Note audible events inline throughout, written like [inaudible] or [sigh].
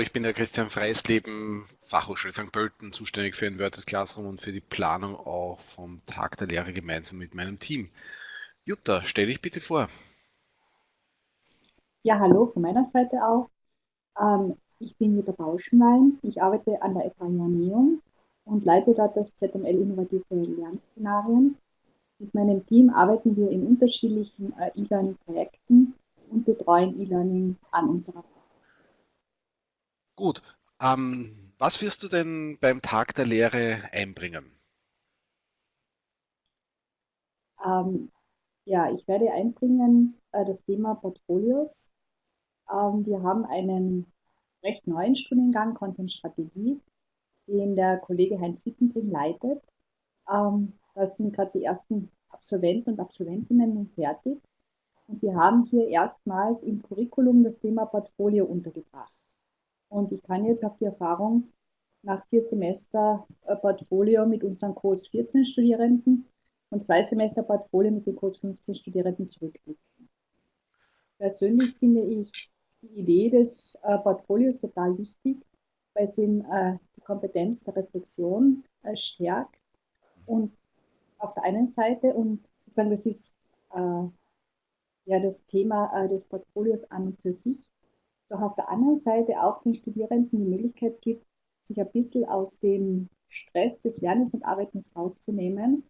Ich bin der Christian Freisleben, Fachhochschule St. Pölten, zuständig für Inverted Classroom und für die Planung auch vom Tag der Lehre gemeinsam mit meinem Team. Jutta, stell dich bitte vor. Ja, hallo von meiner Seite auch. Ähm, ich bin Jutta Bauschenwein. Ich arbeite an der FH Neum und leite dort das ZML Innovative Lernszenarien. Mit meinem Team arbeiten wir in unterschiedlichen äh, E-Learning-Projekten und betreuen E-Learning an unserer Gut. Ähm, was wirst du denn beim Tag der Lehre einbringen? Ähm, ja, ich werde einbringen äh, das Thema Portfolios. Ähm, wir haben einen recht neuen Studiengang Content Strategie, den der Kollege Heinz Wittenbring leitet. Ähm, da sind gerade die ersten Absolventen und Absolventinnen fertig. Und wir haben hier erstmals im Curriculum das Thema Portfolio untergebracht. Und ich kann jetzt auf die Erfahrung nach vier Semester Portfolio mit unseren Kurs 14 Studierenden und zwei Semester Portfolio mit den Kurs 15 Studierenden zurückblicken. Persönlich finde ich die Idee des äh, Portfolios total wichtig, weil es eben äh, die Kompetenz der Reflexion äh, stärkt und auf der einen Seite und sozusagen das ist äh, ja das Thema äh, des Portfolios an und für sich doch auf der anderen Seite auch den Studierenden die Möglichkeit gibt, sich ein bisschen aus dem Stress des Lernens und Arbeitens rauszunehmen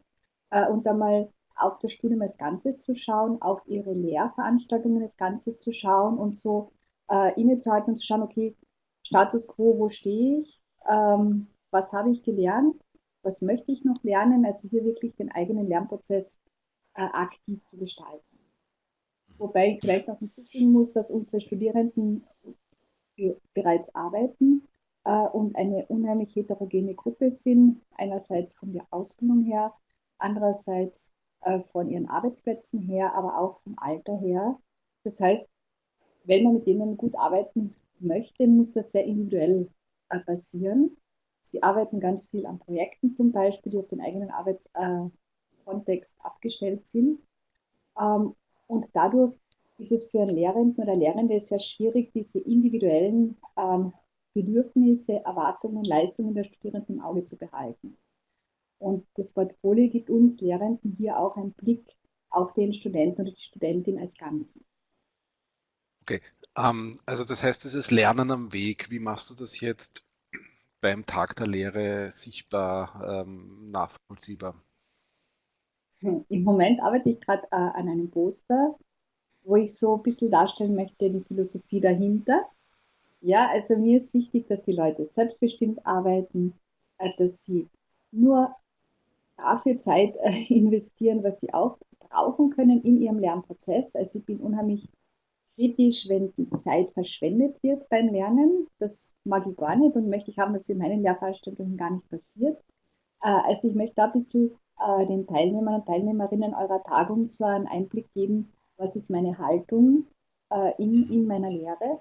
äh, und einmal auf das Studium als Ganzes zu schauen, auf ihre Lehrveranstaltungen als Ganzes zu schauen und so äh, innezuhalten und zu schauen, okay, Status quo, wo stehe ich, ähm, was habe ich gelernt, was möchte ich noch lernen, also hier wirklich den eigenen Lernprozess äh, aktiv zu gestalten. Wobei ich vielleicht noch hinzufügen muss, dass unsere Studierenden bereits arbeiten äh, und eine unheimlich heterogene Gruppe sind. Einerseits von der Ausbildung her, andererseits äh, von ihren Arbeitsplätzen her, aber auch vom Alter her. Das heißt, wenn man mit denen gut arbeiten möchte, muss das sehr individuell äh, passieren. Sie arbeiten ganz viel an Projekten zum Beispiel, die auf den eigenen Arbeitskontext äh, abgestellt sind. Ähm, und dadurch ist es für einen Lehrenden oder Lehrende sehr schwierig, diese individuellen ähm, Bedürfnisse, Erwartungen, Leistungen der Studierenden im Auge zu behalten. Und das Portfolio gibt uns Lehrenden hier auch einen Blick auf den Studenten oder die Studentin als Ganzen. Okay, ähm, also das heißt, dieses Lernen am Weg, wie machst du das jetzt beim Tag der Lehre sichtbar, ähm, nachvollziehbar? Im Moment arbeite ich gerade äh, an einem Poster, wo ich so ein bisschen darstellen möchte, die Philosophie dahinter. Ja, also mir ist wichtig, dass die Leute selbstbestimmt arbeiten, äh, dass sie nur dafür Zeit äh, [laughs] investieren, was sie auch brauchen können in ihrem Lernprozess. Also ich bin unheimlich kritisch, wenn die Zeit verschwendet wird beim Lernen. Das mag ich gar nicht und möchte ich haben, dass in meinen Lehrveranstaltungen gar nicht passiert. Äh, also ich möchte da ein bisschen äh, den Teilnehmern und Teilnehmerinnen eurer Tagung so einen Einblick geben, was ist meine Haltung äh, in, in meiner Lehre.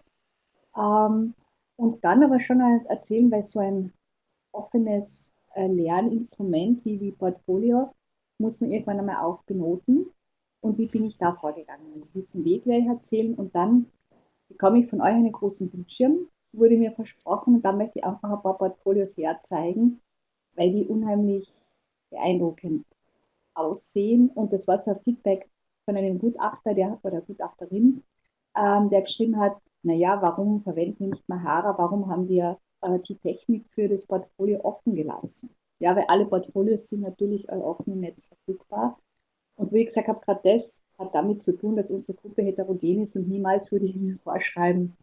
Ähm, und dann aber schon erzählen, weil so ein offenes äh, Lerninstrument wie die Portfolio muss man irgendwann einmal auch benoten. Und wie bin ich da vorgegangen? Also diesen Weg werde ich erzählen und dann bekomme ich von euch einen großen Bildschirm, wurde mir versprochen und dann möchte ich einfach ein paar Portfolios herzeigen, weil die unheimlich beeindruckend aussehen. Und das war so ein Feedback von einem Gutachter der, oder Gutachterin, ähm, der geschrieben hat, naja, warum verwenden wir nicht Mahara, warum haben wir äh, die Technik für das Portfolio offen gelassen? Ja, weil alle Portfolios sind natürlich äh, offen im Netz verfügbar. Und wie ich gesagt habe, gerade das hat damit zu tun, dass unsere Gruppe heterogen ist und niemals würde ich Ihnen vorschreiben,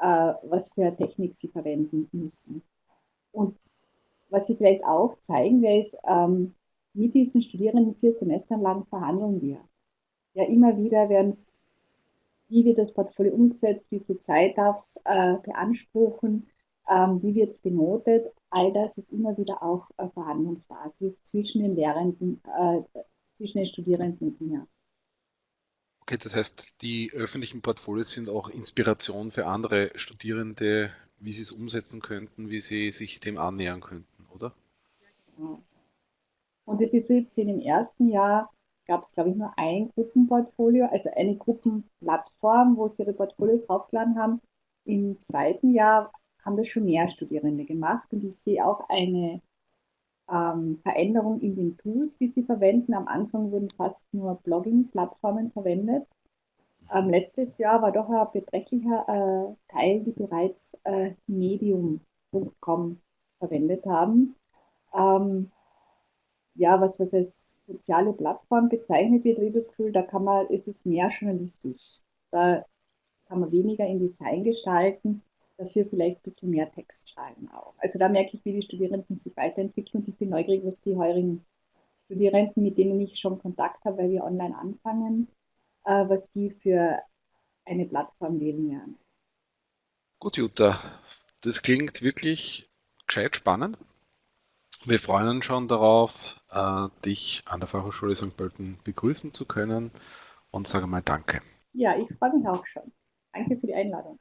äh, was für Technik Sie verwenden müssen. Und was Sie vielleicht auch zeigen werde, ist, ähm, mit diesen Studierenden vier Semestern lang verhandeln wir. Ja, immer wieder werden, wie wird das Portfolio umgesetzt, wie viel Zeit darf es äh, beanspruchen, ähm, wie wird es benotet. All das ist immer wieder auch äh, Verhandlungsbasis zwischen den Lehrenden, äh, zwischen den Studierenden und mir. Okay, das heißt, die öffentlichen Portfolios sind auch Inspiration für andere Studierende, wie sie es umsetzen könnten, wie sie sich dem annähern könnten, oder? Ja. Und es ist so, jetzt im ersten Jahr gab es, glaube ich, nur ein Gruppenportfolio, also eine Gruppenplattform, wo sie ihre Portfolios draufgeladen haben. Im zweiten Jahr haben das schon mehr Studierende gemacht und ich sehe auch eine ähm, Veränderung in den Tools, die sie verwenden. Am Anfang wurden fast nur Blogging-Plattformen verwendet. Ähm, letztes Jahr war doch ein beträchtlicher äh, Teil, die bereits äh, Medium.com verwendet haben. Ähm, ja, was, was als soziale Plattform bezeichnet wird, habe ich das Gefühl, da kann man, ist es mehr journalistisch. Da kann man weniger in Design gestalten, dafür vielleicht ein bisschen mehr Text schreiben auch. Also da merke ich, wie die Studierenden sich weiterentwickeln und ich bin neugierig, was die heurigen Studierenden, mit denen ich schon Kontakt habe, weil wir online anfangen, äh, was die für eine Plattform wählen werden. Gut, Jutta, das klingt wirklich gescheit spannend. Wir freuen uns schon darauf, äh, dich an der Fachhochschule St. Pölten begrüßen zu können und sage mal Danke. Ja, ich freue mich auch schon. Danke für die Einladung.